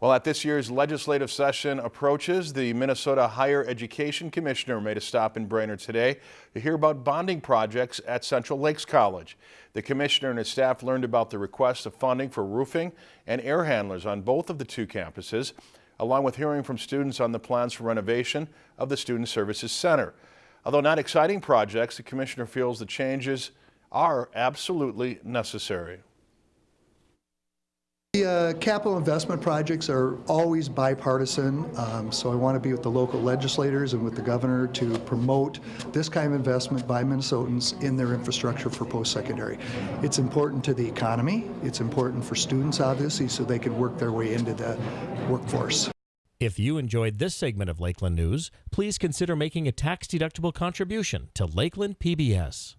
Well, at this year's legislative session approaches, the Minnesota Higher Education Commissioner made a stop in Brainerd today to hear about bonding projects at Central Lakes College. The commissioner and his staff learned about the request of funding for roofing and air handlers on both of the two campuses, along with hearing from students on the plans for renovation of the Student Services Center. Although not exciting projects, the commissioner feels the changes are absolutely necessary. Uh, capital investment projects are always bipartisan, um, so I want to be with the local legislators and with the governor to promote this kind of investment by Minnesotans in their infrastructure for post-secondary. It's important to the economy, it's important for students, obviously, so they can work their way into the workforce. If you enjoyed this segment of Lakeland News, please consider making a tax-deductible contribution to Lakeland PBS.